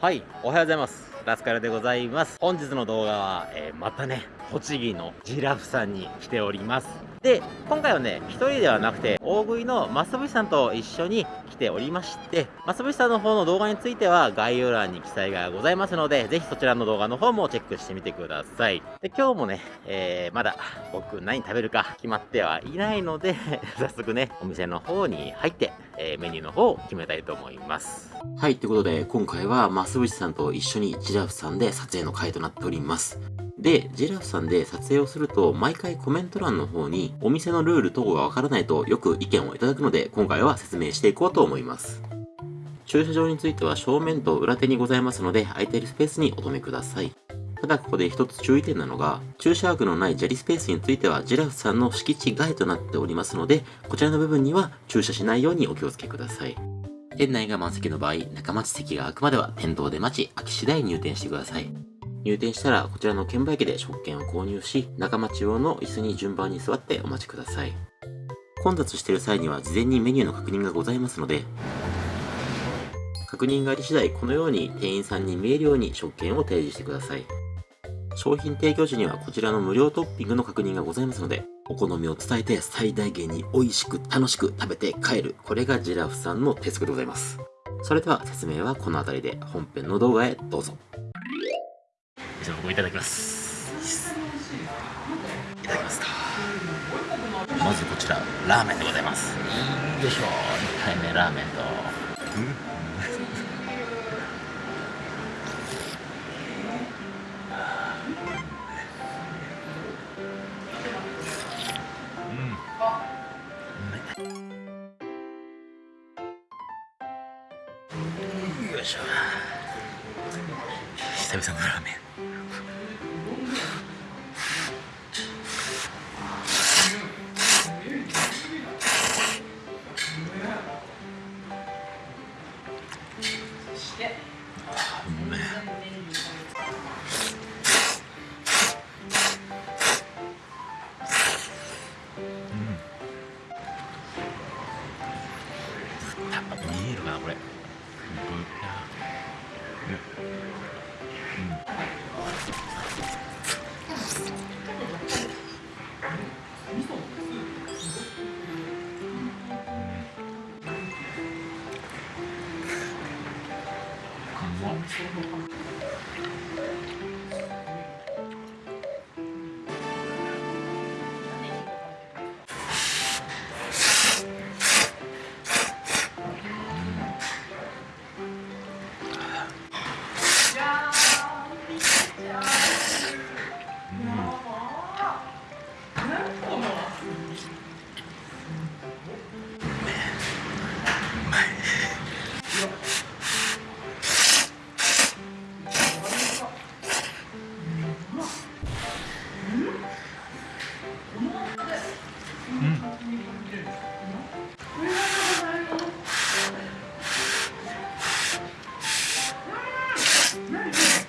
はい、おはようございます。ラスカルでございます。本日の動画は、えー、またね、栃木のジラフさんに来ております。で、今回はね、一人ではなくて、大食いのマスブシさんと一緒にておりまして、マスブシさんの方の動画については概要欄に記載がございますので、ぜひそちらの動画の方もチェックしてみてください。で、今日もね、えー、まだ僕何食べるか決まってはいないので 早速ね、お店の方に入って、えー、メニューの方を決めたいと思います。はい、ということで、今回はマスブシさんと一緒にジラフさんで撮影の回となっております。で、ジラフさんで撮影をすると、毎回コメント欄の方に、お店のルール等がわからないとよく意見をいただくので、今回は説明していこうと思います。駐車場については正面と裏手にございますので、空いているスペースにお止めください。ただここで一つ注意点なのが、駐車枠のない砂利スペースについてはジラフさんの敷地外となっておりますので、こちらの部分には駐車しないようにお気をつけください。店内が満席の場合、中町席が空くまでは店頭で待ち、空き次第入店してください。入店したらこちらの券売機で食券を購入し、仲間中央の椅子に順番に座ってお待ちください。混雑している際には事前にメニューの確認がございますので、確認があり次第このように店員さんに見えるように食券を提示してください。商品提供時にはこちらの無料トッピングの確認がございますので、お好みを伝えて最大限に美味しく楽しく食べて帰る。これがジラフさんの鉄則でございます。それでは説明はこの辺りで本編の動画へどうぞ。じゃあ僕いただきます。いただきますか。まずこちらラーメンでございます。いいでしょう。2回目ラーメンと、うん。よいしょ久々のラーメン見えるかなこれ Yeah, yeah.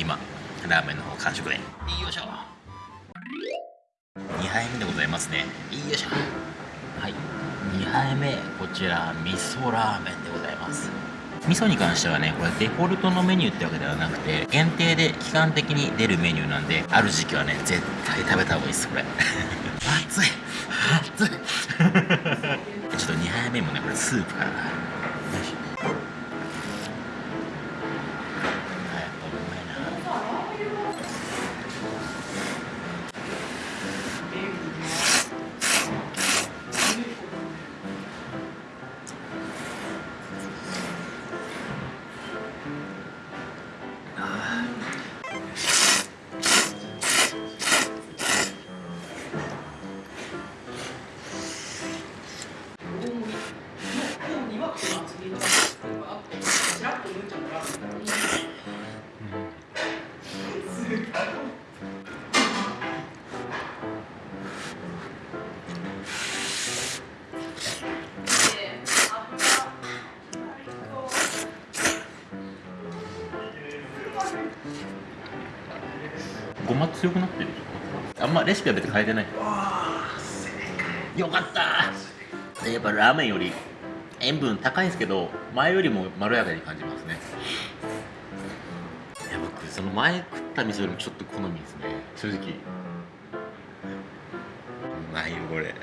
今ラーメンの方完食で。よいしょ。2杯目でございますね。よいしょ。はい。2杯目こちら味噌ラーメンでございます。味噌に関してはねこれデフォルトのメニューってわけではなくて限定で期間的に出るメニューなんである時期はね絶対食べた方がいいですこれ。熱い。熱い。ちょっと2杯目もねこれスープから。ま強くなってるあんまレシピは別に変えてない。よかった。やっぱラーメンより塩分高いんですけど前よりもまろやかに感じますね。いや僕その前食った味噌よりもちょっと好みですね。正直。うまいよこれ。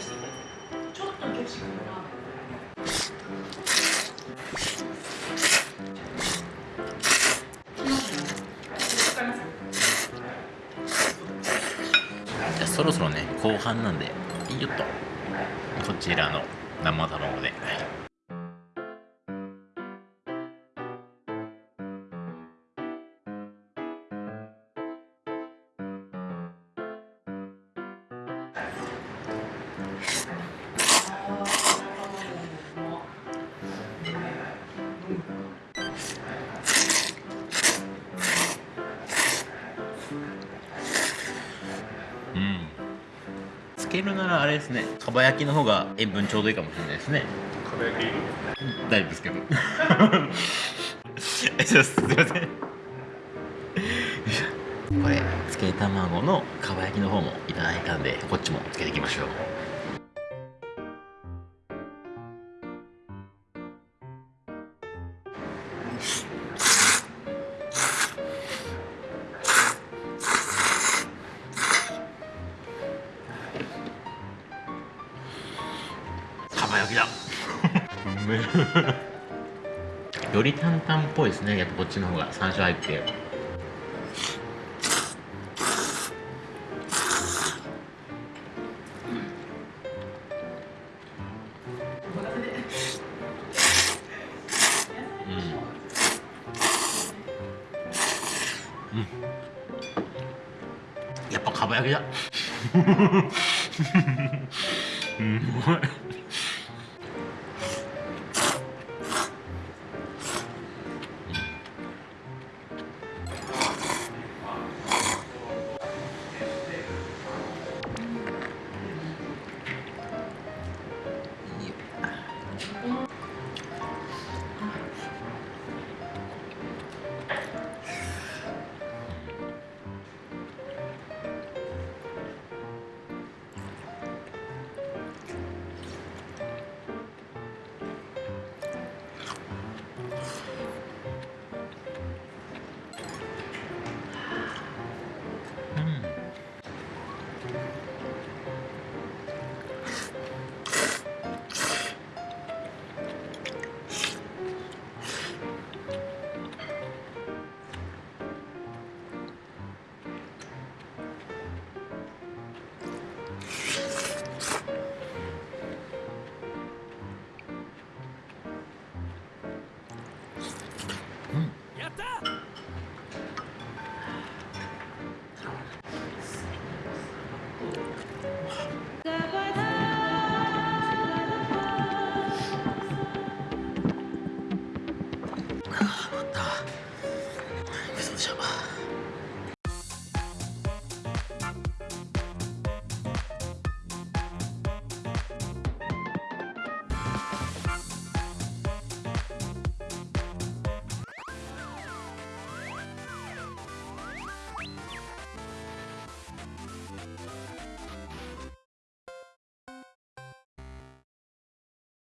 していただちょっとの激しくのラーメンじゃそろそろね後半なんでよっと。こちらの生卵で。うん。つけるならあれですね。かば焼きの方が塩分ちょうどいいかもしれないですね。かば焼き？大丈夫ですけど。すいません。これつけ卵のかば焼きの方もいただいたんでこっちもつけていきましょうかば焼きだ。より担々っぽいですね。やっぱこっちの方が。山椒入って。うん。うん。やっぱかば焼きだ。うまい